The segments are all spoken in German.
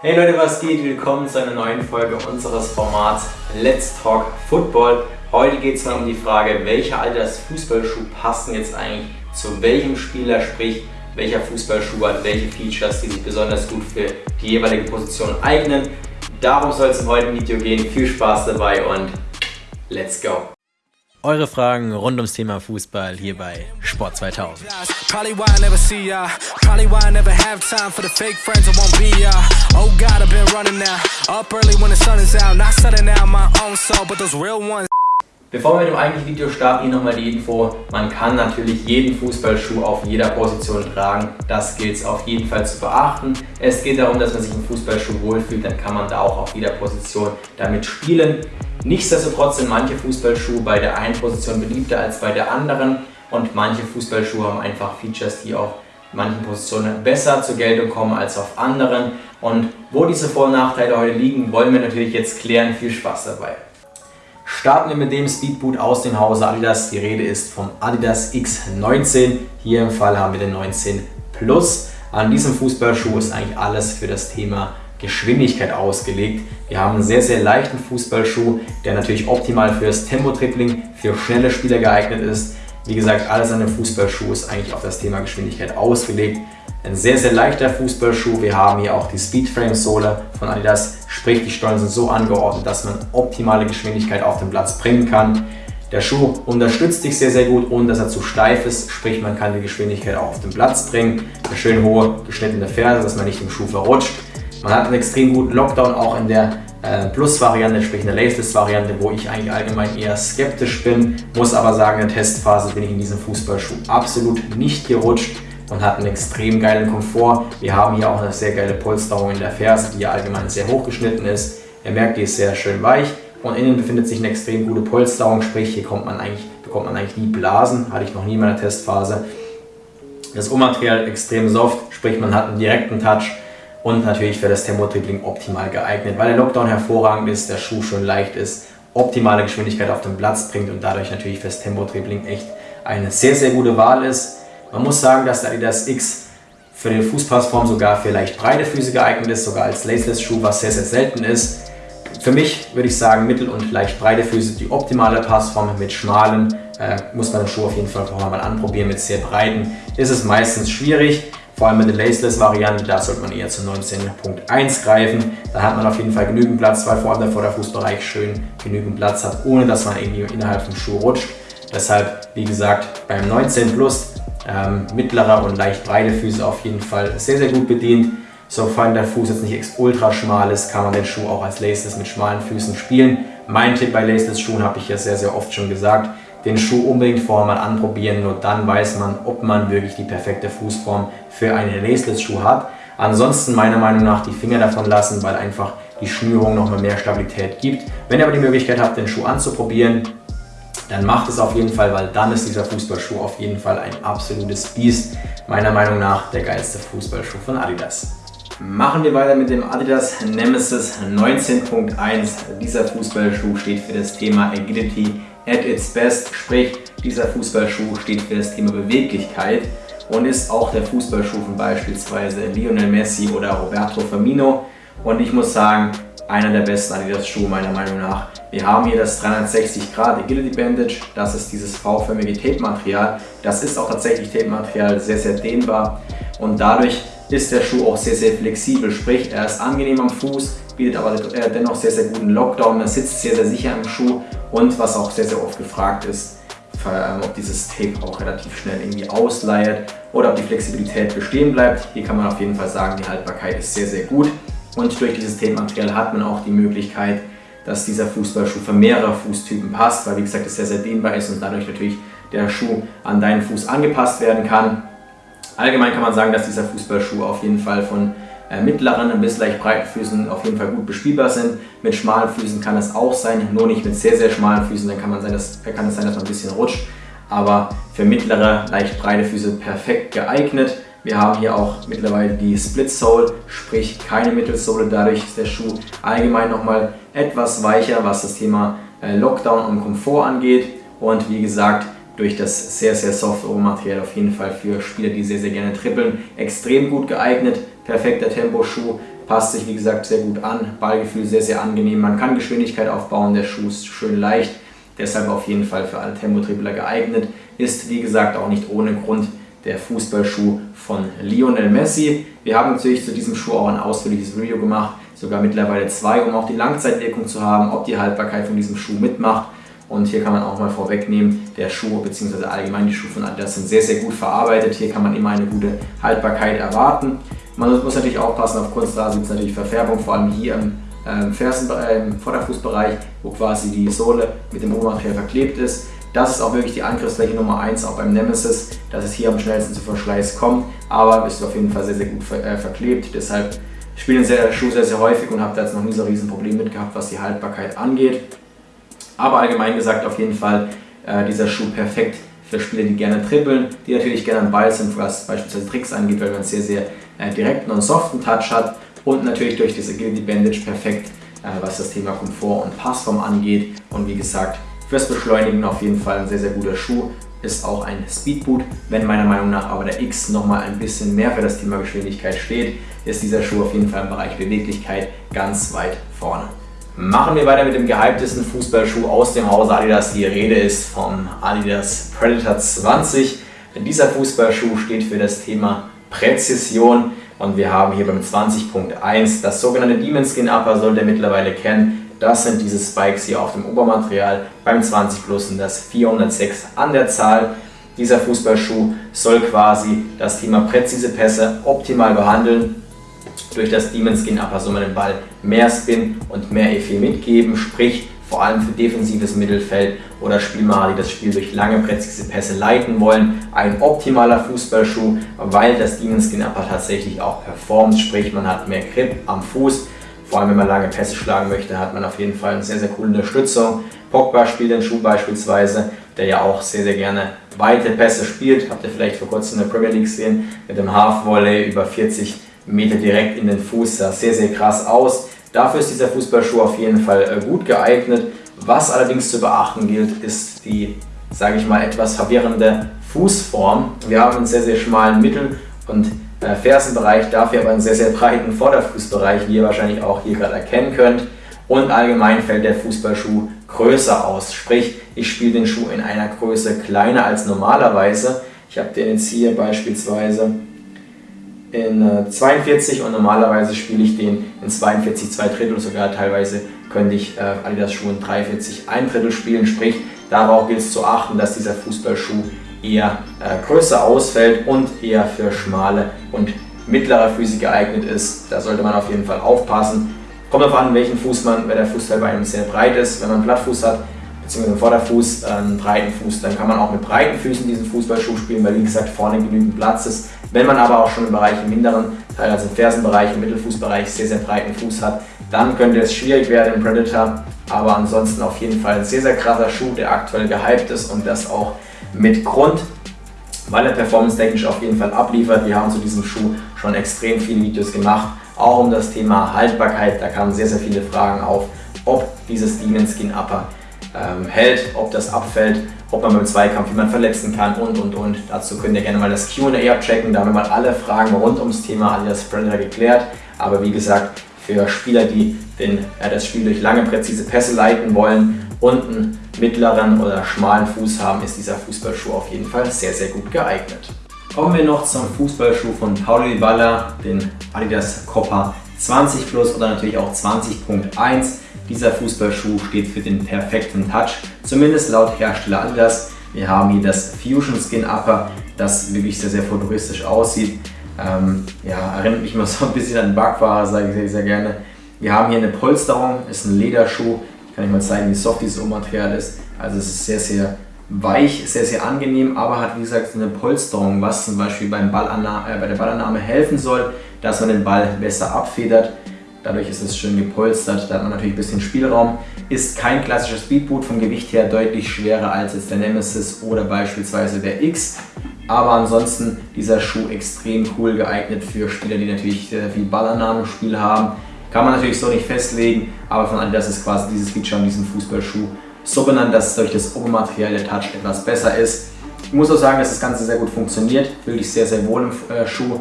Hey Leute, was geht? Willkommen zu einer neuen Folge unseres Formats Let's Talk Football. Heute geht es mal um die Frage, welcher Alters Fußballschuh passen jetzt eigentlich zu welchem Spieler, sprich welcher Fußballschuh hat welche Features, die sich besonders gut für die jeweilige Position eignen. Darum soll es im heutigen Video gehen. Viel Spaß dabei und let's go! Eure Fragen rund ums Thema Fußball hier bei Sport 2000. Bevor wir mit dem eigentlichen Video starten, hier nochmal die Info. Man kann natürlich jeden Fußballschuh auf jeder Position tragen. Das gilt es auf jeden Fall zu beachten. Es geht darum, dass man sich im Fußballschuh wohlfühlt, dann kann man da auch auf jeder Position damit spielen. Nichtsdestotrotz sind manche Fußballschuhe bei der einen Position beliebter als bei der anderen und manche Fußballschuhe haben einfach Features, die auf manchen Positionen besser zur Geltung kommen als auf anderen. Und wo diese Vor- und Nachteile heute liegen, wollen wir natürlich jetzt klären. Viel Spaß dabei! Starten wir mit dem Speedboot aus dem Hause Adidas. Die Rede ist vom Adidas X19. Hier im Fall haben wir den 19 Plus. An diesem Fußballschuh ist eigentlich alles für das Thema Geschwindigkeit ausgelegt. Wir haben einen sehr, sehr leichten Fußballschuh, der natürlich optimal fürs Tempo-Tripling, für schnelle Spieler geeignet ist. Wie gesagt, alles an dem Fußballschuh ist eigentlich auf das Thema Geschwindigkeit ausgelegt. Ein sehr, sehr leichter Fußballschuh. Wir haben hier auch die Speedframe-Sohle von Adidas, sprich die Stollen sind so angeordnet, dass man optimale Geschwindigkeit auf den Platz bringen kann. Der Schuh unterstützt dich sehr, sehr gut, ohne dass er zu steif ist, sprich man kann die Geschwindigkeit auch auf den Platz bringen. Eine schön hohe geschnittene Ferse, dass man nicht im Schuh verrutscht. Man hat einen extrem guten Lockdown auch in der äh, Plus-Variante, sprich in der Laceless-Variante, wo ich eigentlich allgemein eher skeptisch bin. Muss aber sagen, in der Testphase bin ich in diesem Fußballschuh absolut nicht gerutscht und hat einen extrem geilen Komfort. Wir haben hier auch eine sehr geile Polsterung in der Ferse, die ja allgemein sehr hoch geschnitten ist. Ihr merkt, die ist sehr schön weich und innen befindet sich eine extrem gute Polsterung, sprich hier kommt man eigentlich, bekommt man eigentlich nie Blasen, hatte ich noch nie in meiner Testphase. Das Ohrmaterial extrem soft, sprich man hat einen direkten Touch und natürlich für das Tempo-Dribbling optimal geeignet, weil der Lockdown hervorragend ist, der Schuh schön leicht ist, optimale Geschwindigkeit auf den Platz bringt und dadurch natürlich fürs Tempo-Dribbling echt eine sehr, sehr gute Wahl ist. Man muss sagen, dass der Adidas X für die Fußpassform sogar für leicht breite Füße geeignet ist, sogar als Laceless-Schuh, was sehr, sehr selten ist. Für mich würde ich sagen, mittel- und leicht breite Füße die optimale Passform. Mit schmalen äh, muss man den Schuh auf jeden Fall vorher mal anprobieren. Mit sehr breiten ist es meistens schwierig. Vor allem mit der Laceless-Variante, da sollte man eher zu 19.1 greifen. Da hat man auf jeden Fall genügend Platz, weil vor allem der Vorderfußbereich schön genügend Platz hat, ohne dass man irgendwie innerhalb vom Schuh rutscht. Deshalb, wie gesagt, beim 19 Plus ähm, mittlere und leicht breite Füße auf jeden Fall sehr, sehr gut bedient. Sofern der Fuß jetzt nicht ultra schmal ist, kann man den Schuh auch als Laceless mit schmalen Füßen spielen. Mein Tipp bei Laceless Schuhen habe ich ja sehr, sehr oft schon gesagt den Schuh unbedingt vorher mal anprobieren, nur dann weiß man, ob man wirklich die perfekte Fußform für einen Laceless-Schuh hat. Ansonsten meiner Meinung nach die Finger davon lassen, weil einfach die Schnürung nochmal mehr Stabilität gibt. Wenn ihr aber die Möglichkeit habt, den Schuh anzuprobieren, dann macht es auf jeden Fall, weil dann ist dieser Fußballschuh auf jeden Fall ein absolutes Biest. Meiner Meinung nach der geilste Fußballschuh von Adidas. Machen wir weiter mit dem Adidas Nemesis 19.1. Dieser Fußballschuh steht für das Thema Agility at its best, sprich dieser Fußballschuh steht für das Thema Beweglichkeit und ist auch der Fußballschuh von beispielsweise Lionel Messi oder Roberto Firmino und ich muss sagen, einer der besten Adidas-Schuhe meiner Meinung nach. Wir haben hier das 360 Grad Agility Bandage, das ist dieses V-förmige Tape-Material. Das ist auch tatsächlich Tape-Material, sehr, sehr dehnbar und dadurch ist der Schuh auch sehr, sehr flexibel, sprich er ist angenehm am Fuß, bietet aber dennoch sehr, sehr guten Lockdown, er sitzt sehr, sehr sicher im Schuh und was auch sehr, sehr oft gefragt ist, ob dieses Tape auch relativ schnell irgendwie ausleiert oder ob die Flexibilität bestehen bleibt. Hier kann man auf jeden Fall sagen, die Haltbarkeit ist sehr, sehr gut. Und durch dieses Tape-Material hat man auch die Möglichkeit, dass dieser Fußballschuh für mehrere Fußtypen passt, weil wie gesagt es sehr, sehr dehnbar ist und dadurch natürlich der Schuh an deinen Fuß angepasst werden kann. Allgemein kann man sagen, dass dieser Fußballschuh auf jeden Fall von äh, mittleren bis leicht breiten Füßen auf jeden Fall gut bespielbar sind. Mit schmalen Füßen kann es auch sein, nur nicht mit sehr, sehr schmalen Füßen, dann kann, man sein, dass, kann es sein, dass man ein bisschen rutscht. Aber für mittlere, leicht breite Füße perfekt geeignet. Wir haben hier auch mittlerweile die Split Sole, sprich keine Mittelsohle. Dadurch ist der Schuh allgemein nochmal etwas weicher, was das Thema äh, Lockdown und Komfort angeht. Und wie gesagt, durch das sehr, sehr softe Rohmaterial auf jeden Fall für Spieler, die sehr, sehr gerne trippeln, extrem gut geeignet perfekter Temposchuh. passt sich wie gesagt sehr gut an, Ballgefühl sehr, sehr angenehm, man kann Geschwindigkeit aufbauen, der Schuh ist schön leicht, deshalb auf jeden Fall für alle Tempo-Dribbler geeignet, ist wie gesagt auch nicht ohne Grund der Fußballschuh von Lionel Messi. Wir haben natürlich zu diesem Schuh auch ein ausführliches Video gemacht, sogar mittlerweile zwei, um auch die Langzeitwirkung zu haben, ob die Haltbarkeit von diesem Schuh mitmacht. Und hier kann man auch mal vorwegnehmen, der Schuh bzw. allgemein die Schuhe von Adidas sind sehr, sehr gut verarbeitet. Hier kann man immer eine gute Haltbarkeit erwarten. Man muss natürlich aufpassen, auf Kunstrasen gibt es natürlich Verfärbung, vor allem hier im ähm, Fersen, äh, im Vorderfußbereich, wo quasi die Sohle mit dem Obermaterial verklebt ist. Das ist auch wirklich die Angriffsfläche Nummer 1 auch beim Nemesis, dass es hier am schnellsten zu Verschleiß kommt, aber ist auf jeden Fall sehr, sehr gut ver äh, verklebt. Deshalb spiele den Schuh sehr, sehr häufig und habe da jetzt noch nie so ein Problem mit gehabt, was die Haltbarkeit angeht. Aber allgemein gesagt auf jeden Fall äh, dieser Schuh perfekt für Spieler, die gerne trippeln, die natürlich gerne am Ball sind, was beispielsweise Tricks angeht, weil man sehr, sehr äh, direkten und soften Touch hat und natürlich durch diese Agility Bandage perfekt, äh, was das Thema Komfort und Passform angeht und wie gesagt Fürs Beschleunigen auf jeden Fall ein sehr, sehr guter Schuh. Ist auch ein Speedboot. Wenn meiner Meinung nach aber der X nochmal ein bisschen mehr für das Thema Geschwindigkeit steht, ist dieser Schuh auf jeden Fall im Bereich Beweglichkeit ganz weit vorne. Machen wir weiter mit dem gehyptesten Fußballschuh aus dem Hause Adidas. Die Rede ist vom Adidas Predator 20. Dieser Fußballschuh steht für das Thema Präzision und wir haben hier beim 20.1 das sogenannte Demon Skin Upper, sollte ihr mittlerweile kennen. Das sind diese Spikes hier auf dem Obermaterial. Beim 20 Plus sind das 406 an der Zahl. Dieser Fußballschuh soll quasi das Thema präzise Pässe optimal behandeln. Durch das Demon Skin Upper soll man den Ball mehr Spin und mehr Effet mitgeben, sprich vor allem für defensives Mittelfeld oder Spielmacher, die das Spiel durch lange präzise Pässe leiten wollen. Ein optimaler Fußballschuh, weil das Demon Upper tatsächlich auch performt, sprich man hat mehr Grip am Fuß vor allem wenn man lange Pässe schlagen möchte, hat man auf jeden Fall eine sehr, sehr coole Unterstützung. Pogba spielt den Schuh beispielsweise, der ja auch sehr, sehr gerne weite Pässe spielt. Habt ihr vielleicht vor kurzem in der Premier League gesehen, mit dem Half-Volley über 40 Meter direkt in den Fuß. Sah sehr, sehr krass aus. Dafür ist dieser Fußballschuh auf jeden Fall äh, gut geeignet. Was allerdings zu beachten gilt, ist die, sage ich mal, etwas verwirrende Fußform. Wir haben einen sehr, sehr schmalen Mittel- und äh, Fersenbereich, dafür aber einen sehr, sehr breiten Vorderfußbereich, wie ihr wahrscheinlich auch hier gerade erkennen könnt. Und allgemein fällt der Fußballschuh größer aus, sprich ich spiele den Schuh in einer Größe kleiner als normalerweise. Ich habe den jetzt hier beispielsweise in 42 äh, und normalerweise spiele ich den in 42 2 Drittel, sogar teilweise könnte ich äh, Adidas Schuh in 43 1 Drittel spielen, sprich darauf gilt es zu achten, dass dieser Fußballschuh eher äh, größer ausfällt und eher für schmale und mittlere Füße geeignet ist. Da sollte man auf jeden Fall aufpassen. Kommt darauf an, welchen Fuß man, wenn der Fußteil bei einem sehr breit ist. Wenn man Plattfuß hat, beziehungsweise einen Vorderfuß, äh, einen breiten Fuß, dann kann man auch mit breiten Füßen diesen Fußballschuh spielen, weil wie gesagt vorne genügend Platz ist. Wenn man aber auch schon im Bereich im hinteren Teil, also im Fersenbereich, im Mittelfußbereich sehr, sehr breiten Fuß hat, dann könnte es schwierig werden im Predator. Aber ansonsten auf jeden Fall ein sehr, sehr krasser Schuh, der aktuell gehypt ist und das auch mit Grund, weil er performance-technisch auf jeden Fall abliefert. Wir haben zu diesem Schuh schon extrem viele Videos gemacht, auch um das Thema Haltbarkeit. Da kamen sehr, sehr viele Fragen auf, ob dieses Demon Skin Upper ähm, hält, ob das abfällt, ob man beim Zweikampf jemanden verletzen kann und und und. Dazu könnt ihr gerne mal das Q&A abchecken, da haben wir mal alle Fragen rund ums Thema alias Predator geklärt. Aber wie gesagt, für Spieler, die den, äh, das Spiel durch lange präzise Pässe leiten wollen und einen mittleren oder schmalen Fuß haben, ist dieser Fußballschuh auf jeden Fall sehr, sehr gut geeignet. Kommen wir noch zum Fußballschuh von Paulo Dybala, den Adidas Copa 20 Plus oder natürlich auch 20.1. Dieser Fußballschuh steht für den perfekten Touch, zumindest laut Hersteller Adidas. Wir haben hier das Fusion Skin Upper, das wirklich sehr, sehr futuristisch aussieht. Ähm, ja, erinnert mich immer so ein bisschen an Bugfahrer, sage ich sehr, sehr gerne. Wir haben hier eine Polsterung, ist ein Lederschuh, kann ich mal zeigen, wie soft dieses Material ist. Also es ist sehr, sehr weich, sehr, sehr angenehm, aber hat wie gesagt eine Polsterung, was zum Beispiel beim Ballannahme, äh, bei der Ballannahme helfen soll, dass man den Ball besser abfedert. Dadurch ist es schön gepolstert, da hat man natürlich ein bisschen Spielraum. Ist kein klassischer Speedboot, vom Gewicht her deutlich schwerer als jetzt der Nemesis oder beispielsweise der X. Aber ansonsten dieser Schuh extrem cool geeignet für Spieler, die natürlich viel Ballannahmespiel haben kann man natürlich so nicht festlegen, aber von Adidas ist quasi dieses Feature an diesem Fußballschuh so benannt, dass durch das Obermaterial der Touch etwas besser ist. Ich muss auch sagen, dass das Ganze sehr gut funktioniert, fühle ich sehr, sehr wohl im äh, Schuh.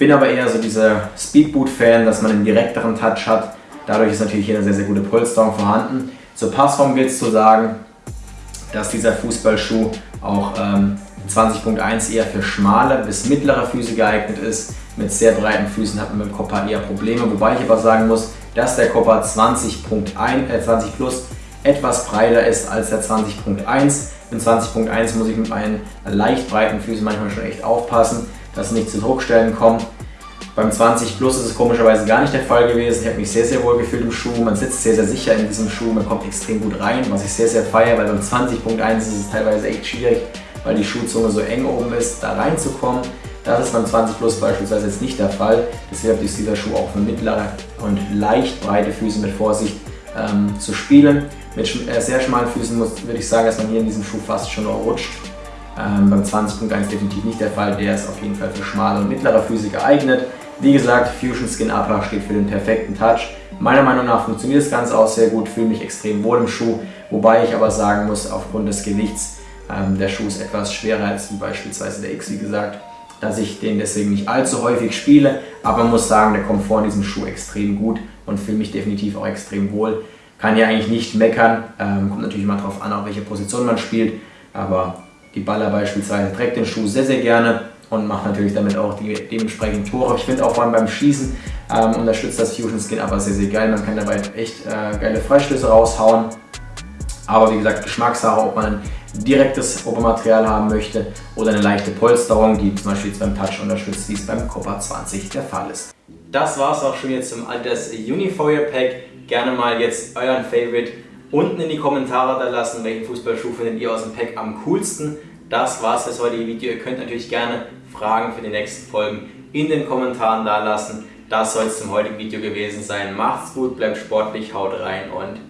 Bin aber eher so dieser Speedboot-Fan, dass man einen direkteren Touch hat. Dadurch ist natürlich hier eine sehr, sehr gute Polsterung vorhanden. Zur Passform gilt es zu sagen, dass dieser Fußballschuh auch ähm, 20.1 eher für schmale bis mittlere Füße geeignet ist. Mit sehr breiten Füßen hat man mit dem Copa eher Probleme, wobei ich aber sagen muss, dass der Copa 20.1 äh, 20 Plus etwas breiter ist als der 20.1. Mit 20.1 muss ich mit meinen leicht breiten Füßen manchmal schon echt aufpassen, dass nicht zu Druckstellen kommt. Beim 20 Plus ist es komischerweise gar nicht der Fall gewesen. Ich habe mich sehr, sehr wohl gefühlt im Schuh. Man sitzt sehr, sehr sicher in diesem Schuh. Man kommt extrem gut rein, was ich sehr, sehr feiere, weil beim 20.1 ist es teilweise echt schwierig, weil die Schuhzunge so eng oben ist, da reinzukommen. Das ist beim 20 Plus beispielsweise jetzt nicht der Fall. Deshalb ist dieser Schuh auch für mittlere und leicht breite Füße mit Vorsicht ähm, zu spielen. Mit äh, sehr schmalen Füßen muss, würde ich sagen, dass man hier in diesem Schuh fast schon rutscht. Ähm, beim 20.1 definitiv nicht der Fall. Der ist auf jeden Fall für schmale und mittlere Füße geeignet. Wie gesagt, Fusion Skin Upper steht für den perfekten Touch. Meiner Meinung nach funktioniert das Ganze auch sehr gut, fühle mich extrem wohl im Schuh, wobei ich aber sagen muss, aufgrund des Gewichts, ähm, der Schuh ist etwas schwerer als beispielsweise der X, wie gesagt, dass ich den deswegen nicht allzu häufig spiele, aber muss sagen, der Komfort in diesem Schuh extrem gut und fühle mich definitiv auch extrem wohl. Kann hier eigentlich nicht meckern, ähm, kommt natürlich mal darauf an, auf welche Position man spielt, aber die Baller beispielsweise trägt den Schuh sehr, sehr gerne und macht natürlich damit auch die dementsprechend Tore. Ich finde auch vor allem beim Schießen ähm, unterstützt das Fusion Skin aber sehr, sehr geil. Man kann dabei echt äh, geile Freistöße raushauen. Aber wie gesagt, Geschmackssache, ob man ein direktes Obermaterial haben möchte oder eine leichte Polsterung, die zum Beispiel jetzt beim Touch unterstützt, wie es beim Copper 20 der Fall ist. Das war es auch schon jetzt zum Alters Unifoil Pack. Gerne mal jetzt euren Favorite unten in die Kommentare da lassen, welchen Fußballschuh findet ihr aus dem Pack am coolsten. Das war's das heutige Video. Ihr könnt natürlich gerne Fragen für die nächsten Folgen in den Kommentaren da lassen. Das soll es zum heutigen Video gewesen sein. Macht's gut, bleibt sportlich, haut rein und